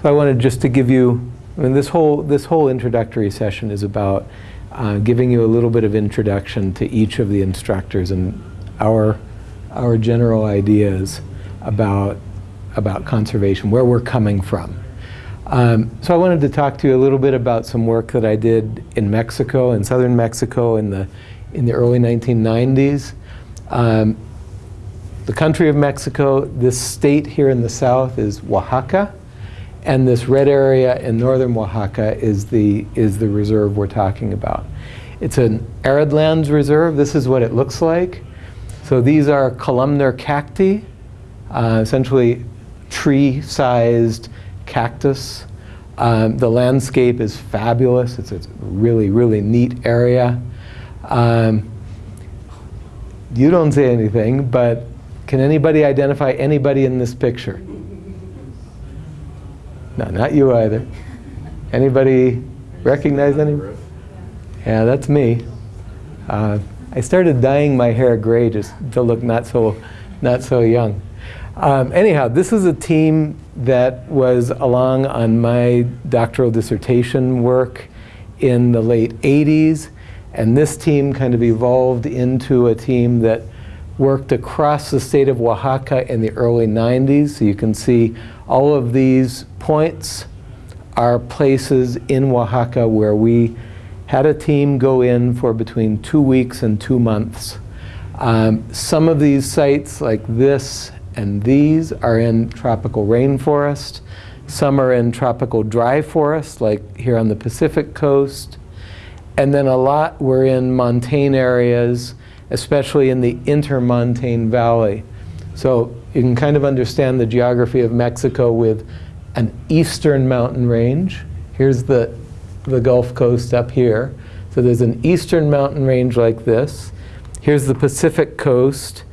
So I wanted just to give you, I mean, this whole, this whole introductory session is about uh, giving you a little bit of introduction to each of the instructors and our, our general ideas about, about conservation, where we're coming from. Um, so I wanted to talk to you a little bit about some work that I did in Mexico, in southern Mexico in the, in the early 1990s. Um, the country of Mexico, this state here in the south is Oaxaca. And this red area in northern Oaxaca is the, is the reserve we're talking about. It's an arid lands reserve. This is what it looks like. So these are columnar cacti, uh, essentially tree-sized cactus. Um, the landscape is fabulous. It's a really, really neat area. Um, you don't say anything, but can anybody identify anybody in this picture? No, not you either. Anybody recognize any? Yeah, that's me. Uh, I started dyeing my hair gray just to look not so, not so young. Um, anyhow, this is a team that was along on my doctoral dissertation work in the late 80s. And this team kind of evolved into a team that worked across the state of Oaxaca in the early 90s. So you can see all of these points are places in Oaxaca where we had a team go in for between two weeks and two months. Um, some of these sites like this and these are in tropical rainforest. Some are in tropical dry forest like here on the Pacific coast. And then a lot were in montane areas, especially in the intermontane valley. So you can kind of understand the geography of Mexico with an eastern mountain range. Here's the, the Gulf Coast up here. So there's an eastern mountain range like this. Here's the Pacific coast.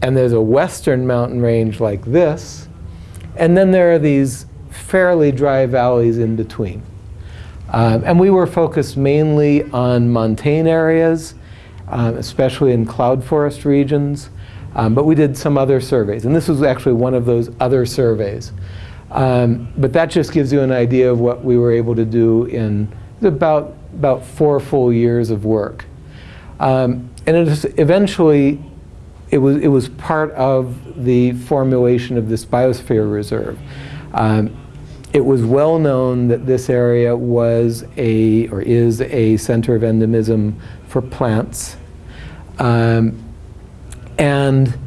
And there's a western mountain range like this. And then there are these fairly dry valleys in between. Um, and we were focused mainly on montane areas, um, especially in cloud forest regions. Um, but we did some other surveys. And this was actually one of those other surveys. Um, but that just gives you an idea of what we were able to do in about, about four full years of work. Um, and it eventually, it was, it was part of the formulation of this biosphere reserve. Um, it was well known that this area was a, or is a center of endemism for plants. Um, and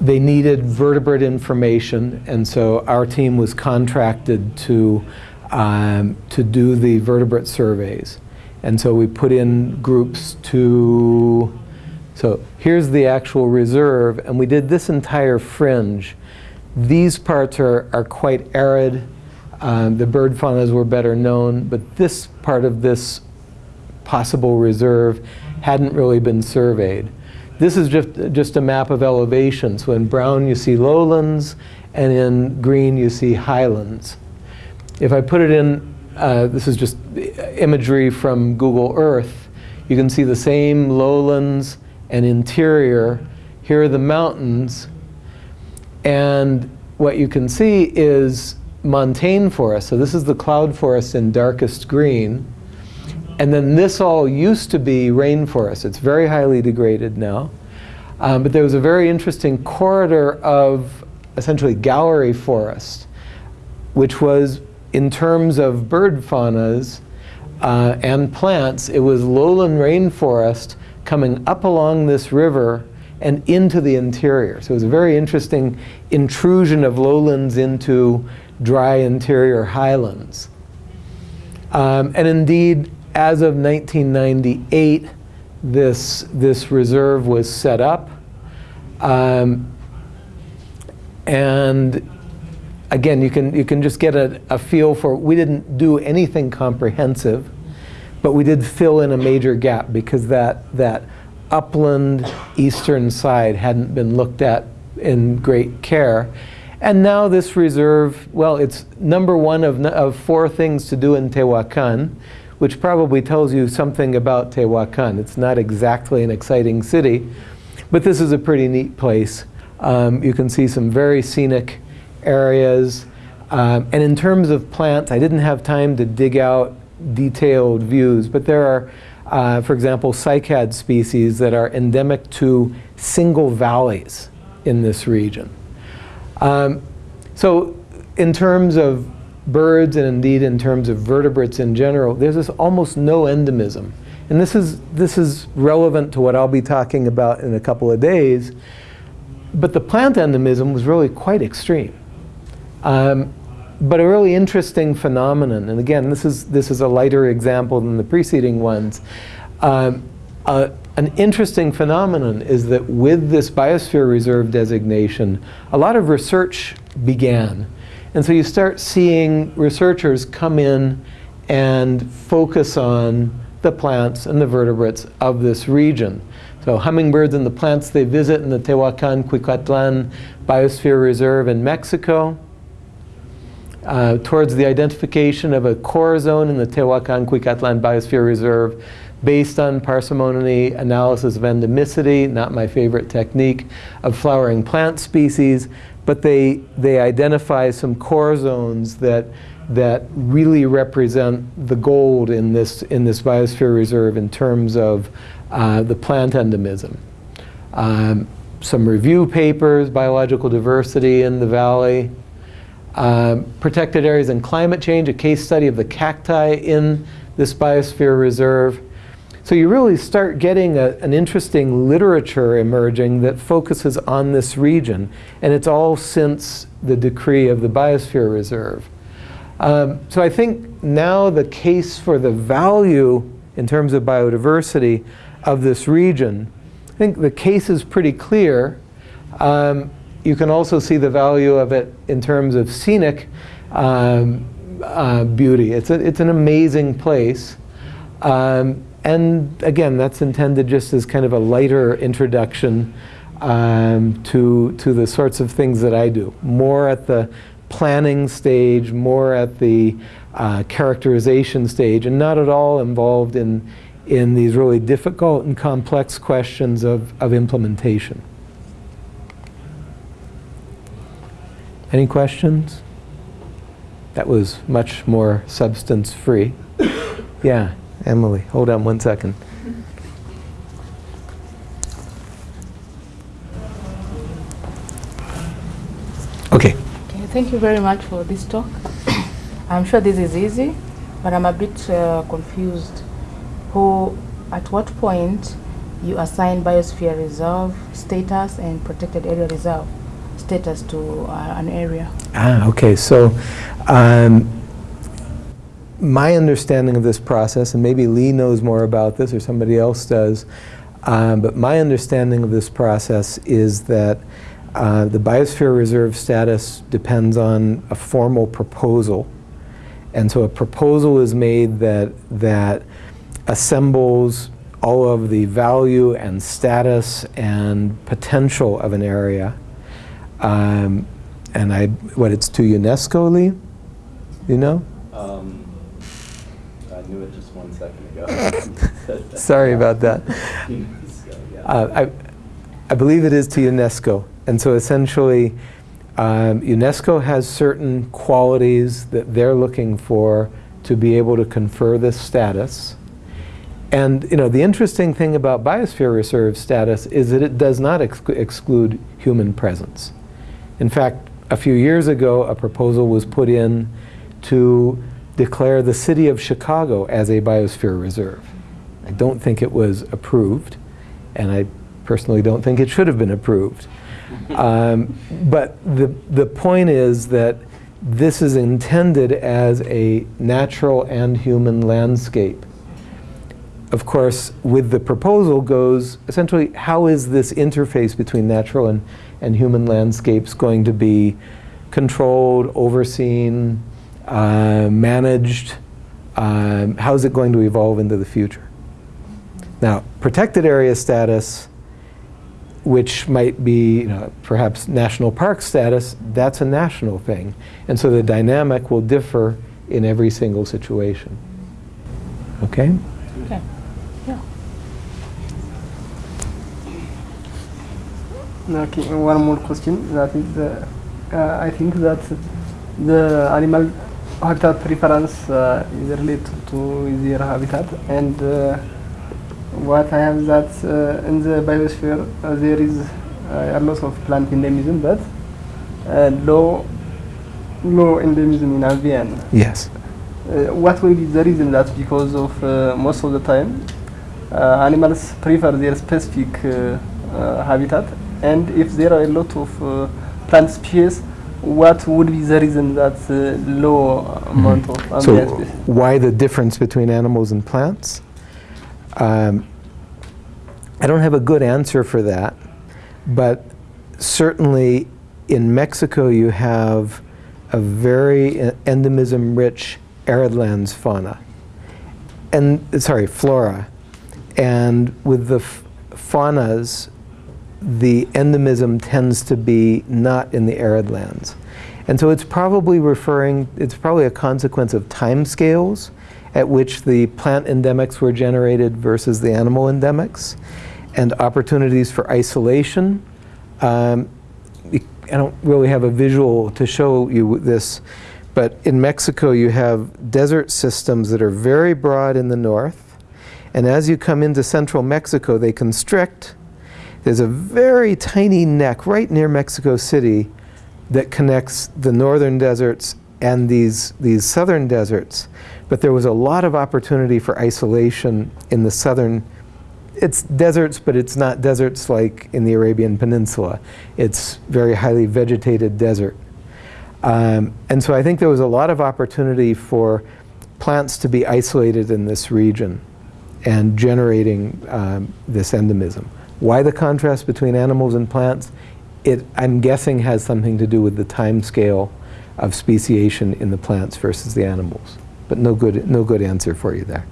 they needed vertebrate information, and so our team was contracted to, um, to do the vertebrate surveys. And so we put in groups to, so here's the actual reserve, and we did this entire fringe. These parts are, are quite arid. Um, the bird faunas were better known, but this part of this possible reserve hadn't really been surveyed. This is just, just a map of elevation. So in brown you see lowlands, and in green you see highlands. If I put it in, uh, this is just imagery from Google Earth, you can see the same lowlands and interior. Here are the mountains. And what you can see is montane forest. So this is the cloud forest in darkest green. And then this all used to be rainforest. It's very highly degraded now. Um, but there was a very interesting corridor of essentially gallery forest, which was, in terms of bird faunas uh, and plants, it was lowland rainforest coming up along this river and into the interior. So it was a very interesting intrusion of lowlands into dry interior highlands. Um, and indeed, as of 1998, this, this reserve was set up. Um, and again, you can, you can just get a, a feel for, we didn't do anything comprehensive, but we did fill in a major gap because that, that upland eastern side hadn't been looked at in great care. And now this reserve, well, it's number one of, of four things to do in Tehuacan which probably tells you something about Tehuacan. It's not exactly an exciting city, but this is a pretty neat place. Um, you can see some very scenic areas. Um, and in terms of plants, I didn't have time to dig out detailed views, but there are, uh, for example, cycad species that are endemic to single valleys in this region. Um, so in terms of birds and indeed in terms of vertebrates in general, there's this almost no endemism. And this is, this is relevant to what I'll be talking about in a couple of days. But the plant endemism was really quite extreme. Um, but a really interesting phenomenon, and again, this is, this is a lighter example than the preceding ones. Um, an interesting phenomenon is that with this biosphere reserve designation, a lot of research began. And so you start seeing researchers come in and focus on the plants and the vertebrates of this region. So hummingbirds and the plants they visit in the Tehuacan Cuicatlan Biosphere Reserve in Mexico, uh, towards the identification of a core zone in the Tehuacan Cuicatlan Biosphere Reserve based on parsimony analysis of endemicity, not my favorite technique, of flowering plant species, but they, they identify some core zones that that really represent the gold in this, in this biosphere reserve in terms of uh, the plant endemism. Um, some review papers, biological diversity in the valley, um, protected areas and climate change, a case study of the cacti in this biosphere reserve. So you really start getting a, an interesting literature emerging that focuses on this region. And it's all since the decree of the biosphere reserve. Um, so I think now the case for the value in terms of biodiversity of this region, I think the case is pretty clear. Um, you can also see the value of it in terms of scenic um, uh, beauty. It's, a, it's an amazing place. Um, and again, that's intended just as kind of a lighter introduction um, to, to the sorts of things that I do. More at the planning stage, more at the uh, characterization stage, and not at all involved in, in these really difficult and complex questions of, of implementation. Any questions? That was much more substance-free. yeah, Emily, hold on one second. Okay okay. thank you very much for this talk. I'm sure this is easy, but I'm a bit uh, confused. Who, at what point you assign biosphere reserve status and protected area reserve status to uh, an area? Ah, okay. So um, my understanding of this process, and maybe Lee knows more about this or somebody else does, um, but my understanding of this process is that uh, the biosphere reserve status depends on a formal proposal. And so a proposal is made that, that assembles all of the value and status and potential of an area. Um, and I, what, it's to UNESCO, Lee? You know? Um, I knew it just one second ago. Sorry about that. Uh, I, I believe it is to UNESCO. And so essentially, um, UNESCO has certain qualities that they're looking for to be able to confer this status. And you know, the interesting thing about biosphere reserve status is that it does not ex exclude human presence. In fact, a few years ago, a proposal was put in to declare the city of Chicago as a biosphere reserve. I don't think it was approved, and I personally don't think it should have been approved. Um, but the, the point is that this is intended as a natural and human landscape. Of course, with the proposal goes essentially how is this interface between natural and, and human landscapes going to be controlled, overseen, uh, managed? Um, how is it going to evolve into the future? Now, protected area status which might be you know, perhaps national park status, that's a national thing. And so the dynamic will differ in every single situation. Okay? Okay. Yeah. Okay, one more question. That is, uh, uh, I think that the animal habitat preference uh, is related to their habitat and uh, what I have that uh, in the biosphere uh, there is uh, a lot of plant endemism but uh, low low endemism in avian. Yes. Uh, what will be the reason that because of uh, most of the time uh, animals prefer their specific uh, uh, habitat and if there are a lot of uh, plant species what would be the reason that uh, low amount of Mm-hmm. So species? why the difference between animals and plants? Um, I don't have a good answer for that, but certainly in Mexico you have a very endemism-rich arid lands fauna, and sorry, flora, and with the f- faunas, the endemism tends to be not in the arid lands. And so it's probably referring, it's probably a consequence of time scales at which the plant endemics were generated versus the animal endemics, and opportunities for isolation. Um, I don't really have a visual to show you this, but in Mexico you have desert systems that are very broad in the north, and as you come into central Mexico, they constrict. There's a very tiny neck right near Mexico City that connects the northern deserts and these, these southern deserts. But there was a lot of opportunity for isolation in the southern. It's deserts, but it's not deserts like in the Arabian Peninsula. It's very highly vegetated desert. Um, and so I think there was a lot of opportunity for plants to be isolated in this region and generating um, this endemism. Why the contrast between animals and plants? It, I'm guessing, has something to do with the time scale of speciation in the plants versus the animals. But no good, no good answer for you there.